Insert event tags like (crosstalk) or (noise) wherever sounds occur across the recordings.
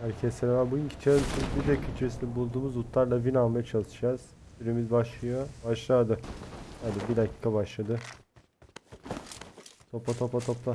Herkese selam. Bugünkü challenge'ın bir dakika içerisinde bulduğumuz lootlarla win almaya çalışacağız. Süremiz başlıyor. Başladı. Hadi bir dakika başladı. Topla topla topla.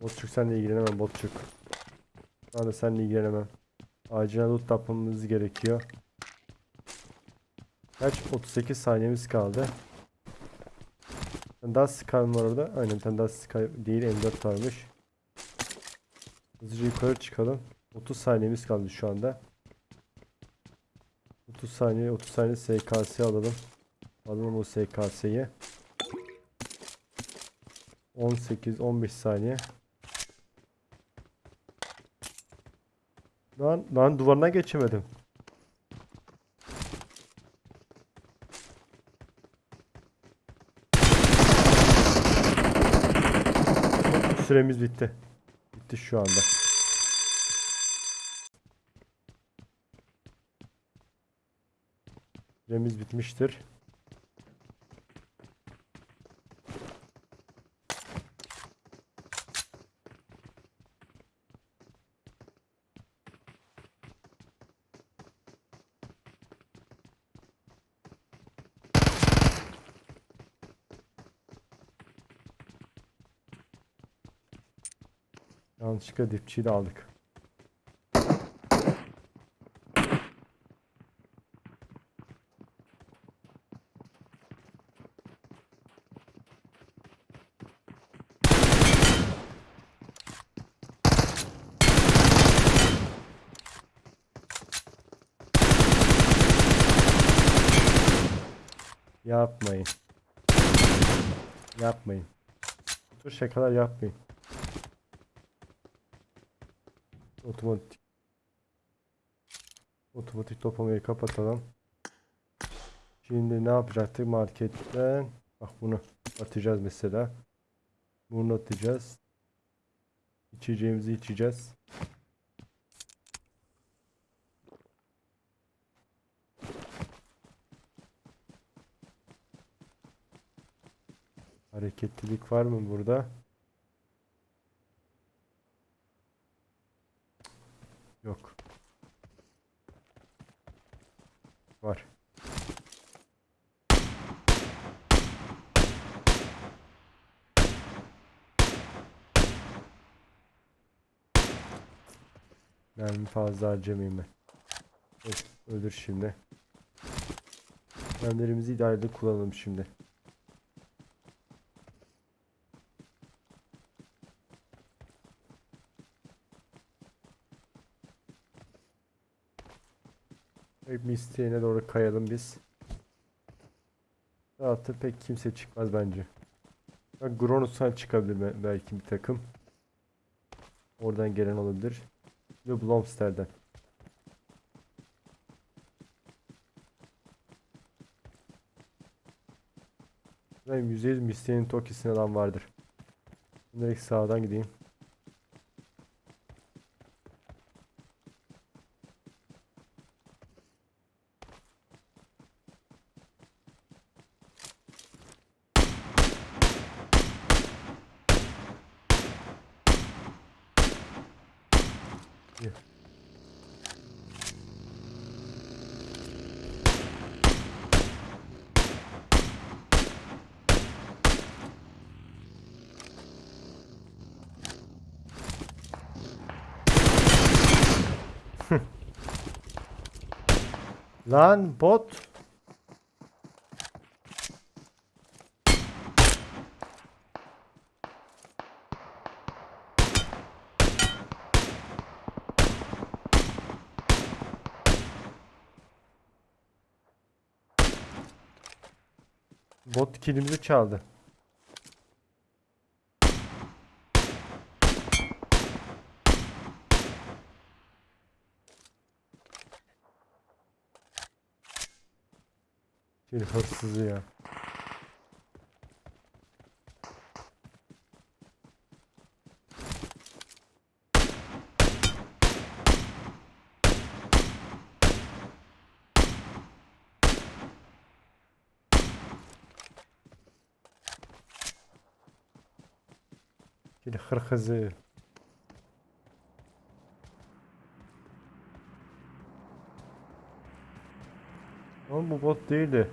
Botçuk senle ilgilenemem Botçuk. Ben de seninle ilgilenemem. Acilen loot yapmamız gerekiyor. Kaç? 38 saniyemiz kaldı. Daha Sky var orada. Aynen bir tane daha Sky değil M4 varmış. Hızlıca yukarı çıkalım. 30 saniyemiz kaldı şu anda. 30 saniye 30 saniye SKS alalım. Alalım o SKS'yi. 18 15 saniye. Lan lan duvarına geçemedim. Süremiz bitti. Bitti şu anda. Süremiz bitmiştir. Yanlışlıkla dipçiyi de aldık. Yapmayın. Yapmayın. Bu tür şakalar yapmayın. Otomatik Otomatik toplamayı kapatalım. Şimdi ne yapacaktık marketten? Bak bunu atacağız mesela. Bunu atacağız. İçeceğimizi içeceğiz. Hareketlilik var mı burada? Yok. Var. Mermi fazla harcamayayım ben. Evet, ölür şimdi. Mermilerimizi idareli kullanalım şimdi. Pek isteğine doğru kayalım biz. Rahatı pek kimse çıkmaz bence. Gronus'tan çıkabilir be- belki bir takım. Oradan gelen olabilir. Ve Blomster'den. Ben %100 Misty'nin Toki'sine adam vardır. Direkt sağdan gideyim. İyi. (laughs) Lan bot. Bot kilimizi çaldı. hırsız ya. Şimdi hırkızı. Oğlum bu bot değildi.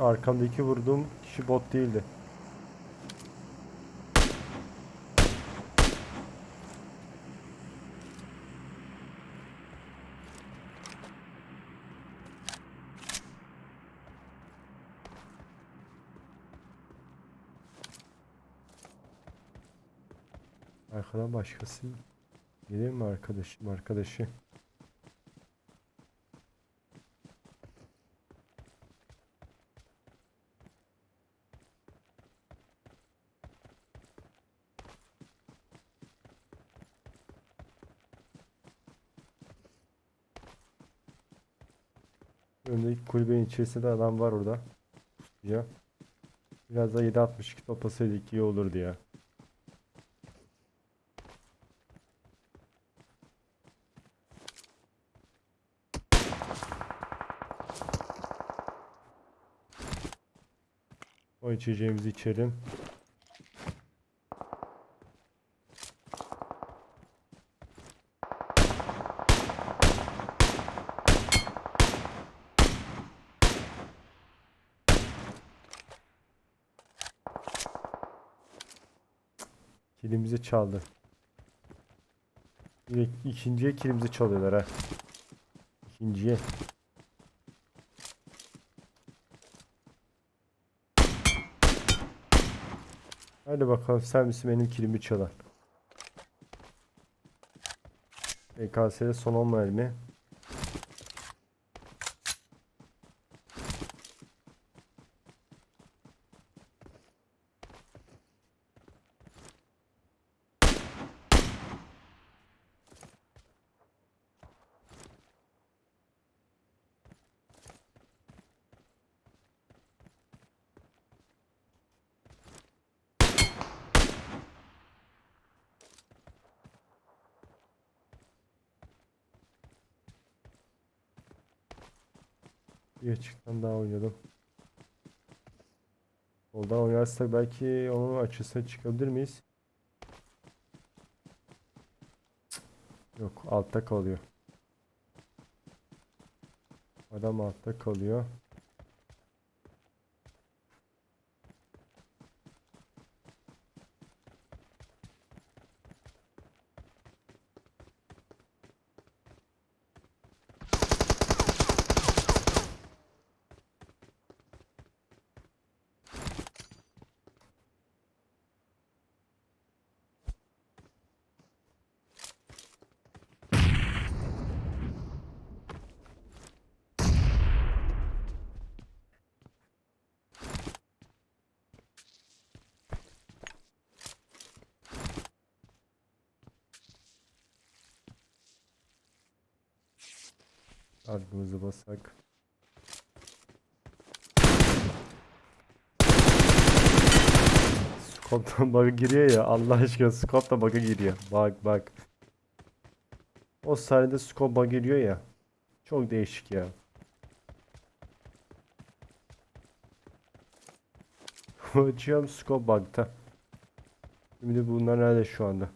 Arkamdaki vurduğum kişi bot değildi. Arkadan başkası gelir mi arkadaşım arkadaşı? Kulübenin içerisinde adam var orada. Ya. Biraz da 7.62 toplasaydık iyi olurdu ya. O içeceğimizi içelim. Kilimizi çaldı. Direkt ikinciye kilimizi çalıyorlar ha. İkinciye. Hadi bakalım sen misin benim kilimi çalan? EKS'de son 10 mermi. Bir açıktan daha oynadım. Soldan oynarsak belki onun açısına çıkabilir miyiz? Yok altta kalıyor. Adam altta kalıyor. Ardımızı basak. Scope'dan bug'a giriyor ya Allah aşkına scope'dan bug'a giriyor. Bak bak. O sahnede scope bug'a giriyor ya. Çok değişik ya. (laughs) Açıyorum scope bug'ta. Şimdi bunlar nerede şu anda?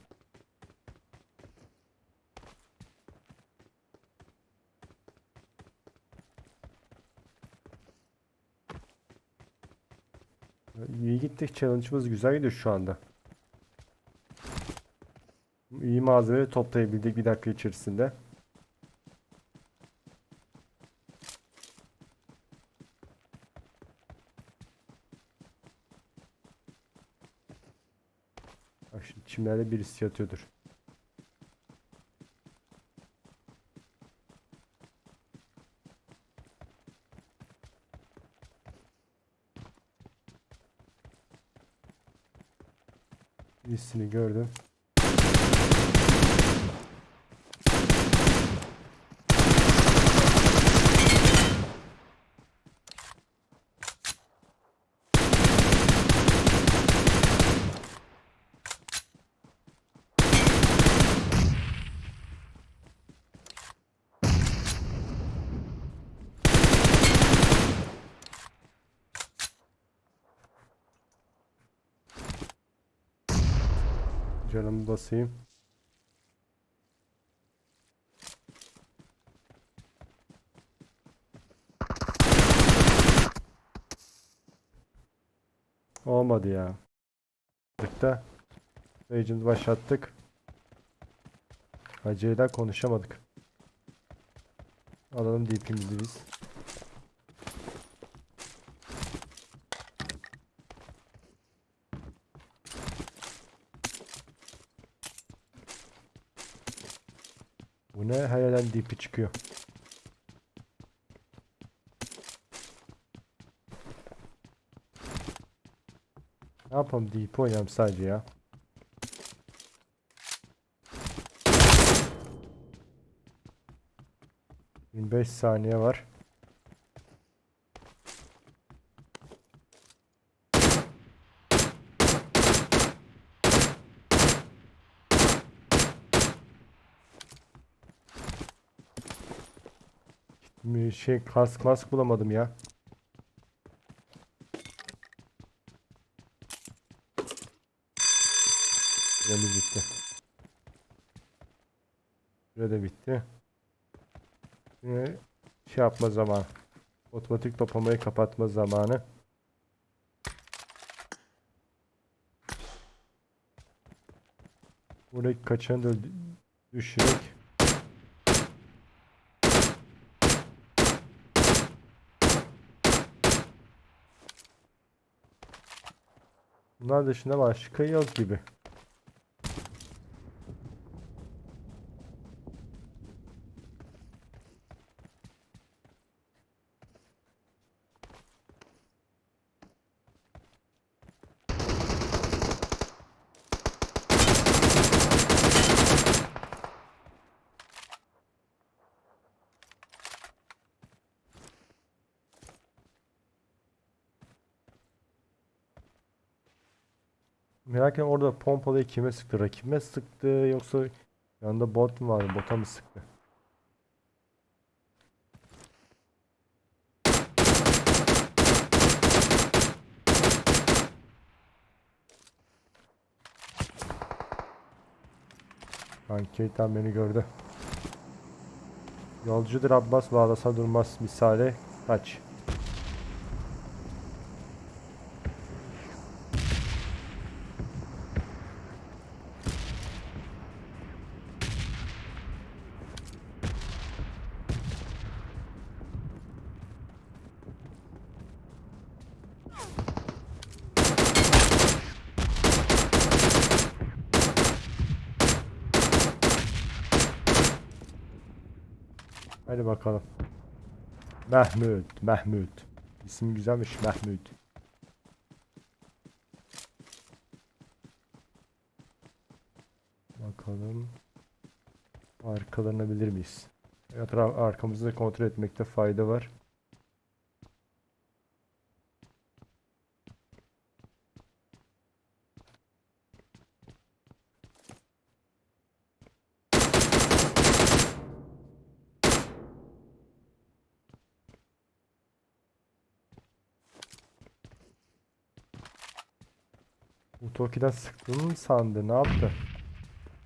Gittik. Challenge'ımız güzel gidiyor şu anda. İyi malzeme toplayabildik bir dakika içerisinde. Bak şimdi çimlerde birisi yatıyordur. Birisini gördüm. Canımı basayım. Olmadı ya. Da Agent başlattık. Acıyla konuşamadık. Alalım DP'mizi biz. Bu ne? Her yerden DP çıkıyor. Ne yapalım DP oynayalım sadece ya. Beş saniye var. Bir şey kask mask bulamadım ya. Süremiz bitti. Süre bitti. Şimdi şey yapma zamanı. Otomatik toplamayı kapatma zamanı. Buradaki kaçanı da öldü- Bunlar dışında başka yok gibi. Merak ediyorum orada pompalıyı kime sıktı? Rakibime sıktı yoksa yanında bot mu vardı? Bota mı sıktı? Kanki tam beni gördü. Yolcudur Abbas bağlasa durmaz misale kaç. Hadi bakalım. Mahmut, Mahmut. İsim güzelmiş Mahmut. Bakalım. Arkalanabilir miyiz? Etraf arkamızı da kontrol etmekte fayda var. Bu Toki'den sıktığını mı sandı? Ne yaptı?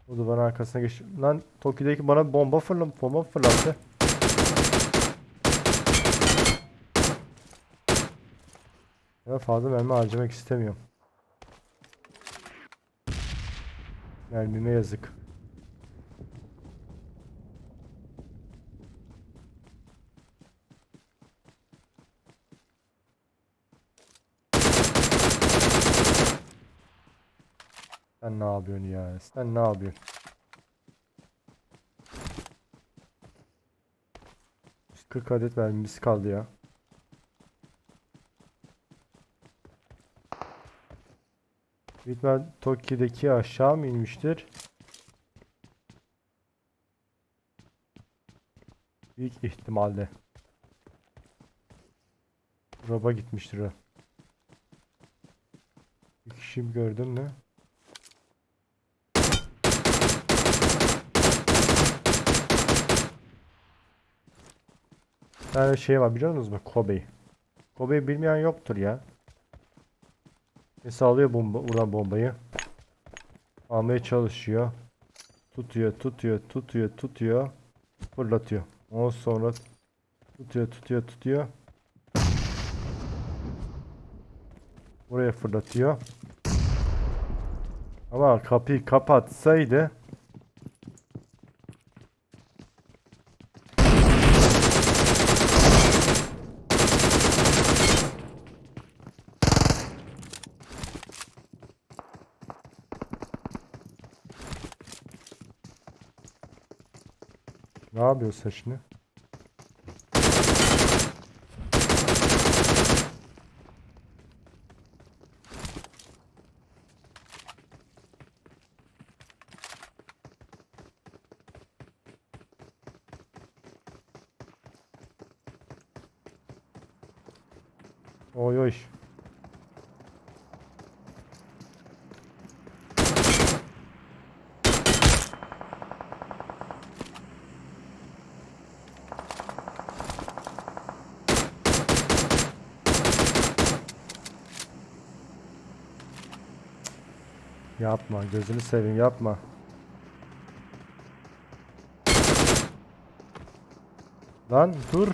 O duvarın arkasına geç. Lan Toki'deki bana bomba fırla bomba fırlattı. Ya fazla mermi harcamak istemiyorum. Mermime yazık. Ne yapıyorsun ya? Sen ne yapıyorsun? Üst 40 adet mermimiz kaldı ya. Bitmen Toki'deki aşağı mı inmiştir? Büyük ihtimalle. Roba gitmiştir o. Bir kişi gördün mü? tane şey var biliyor musunuz mu? Kobe. Kobe bilmeyen yoktur ya. Mesela alıyor bomba, vuran bombayı. Almaya çalışıyor. Tutuyor, tutuyor, tutuyor, tutuyor. Fırlatıyor. Ondan sonra tutuyor, tutuyor, tutuyor. Buraya fırlatıyor. Ama kapıyı kapatsaydı yapıyorsun sen şimdi? Oy oy. Yapma gözünü seveyim yapma. Lan dur.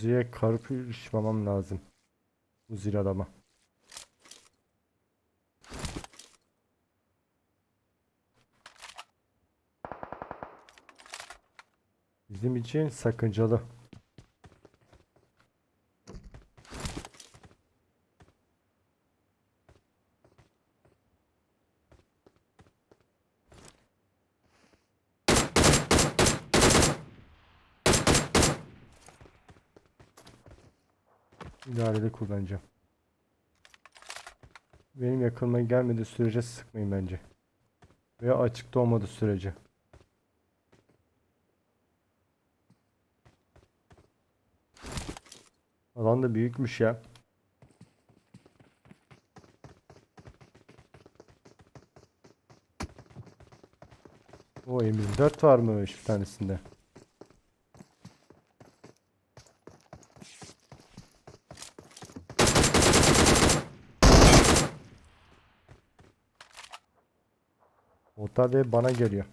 Uzi'ye karışmamam lazım. Uzi'li adama. Bizim için sakıncalı. öyle kullanacağım. Benim yakınıma gelmediği sürece sıkmayın bence. Veya açıkta olmadığı sürece. Alan da büyükmüş ya. O M24 varmış bir tanesinde. Muhtar Bey bana geliyor.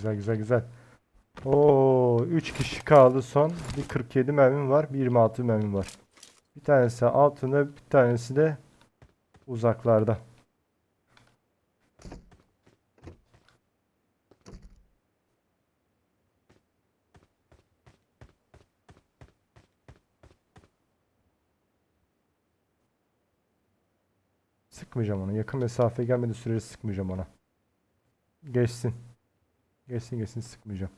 güzel güzel güzel. Oo 3 kişi kaldı son. Bir 47 mermim var. Bir 26 mermim var. Bir tanesi altında bir tanesi de uzaklarda. Sıkmayacağım onu. Yakın mesafe gelmedi sürece sıkmayacağım ona. Geçsin. Geçsin geçsin sıkmayacağım.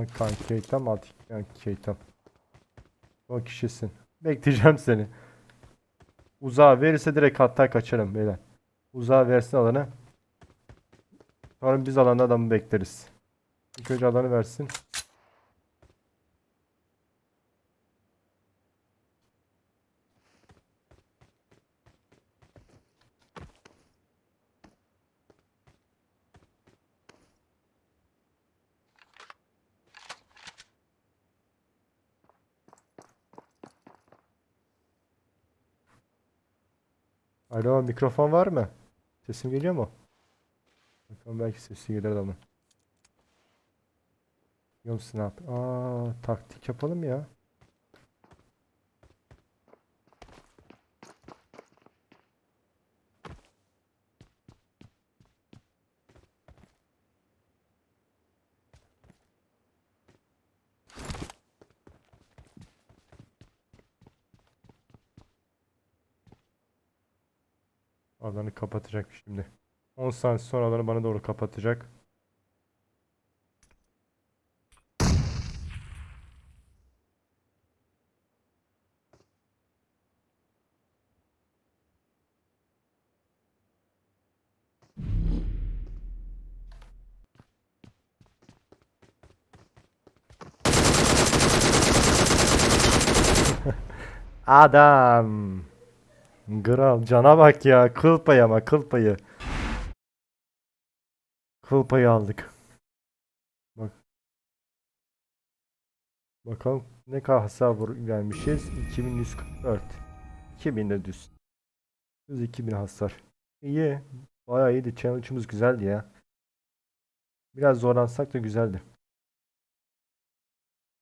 Hakan Keytem Hakan Keytem. O kişisin. Bekleyeceğim seni. Uzağa verirse direkt hatta kaçarım beyler. Uzağa versin alanı. Sonra biz alanda adamı bekleriz. İlk önce alanı versin. Alo mikrofon var mı? Sesim geliyor mu? Bakalım belki sesi gelir adamın. Biliyor musun yap? Aa, taktik yapalım ya. Alanı kapatacak şimdi. 10 saniye sonra alanı bana doğru kapatacak. (laughs) Adam. Kral cana bak ya. Kıl payı ama kıl payı. Kıl payı aldık. Bak. Bakalım ne kadar hasar vermişiz. 2144. 2000 de. Düz 2000 hasar. İyi. Bayağı iyiydi. Challenge'ımız güzeldi ya. Biraz zorlansak da güzeldi.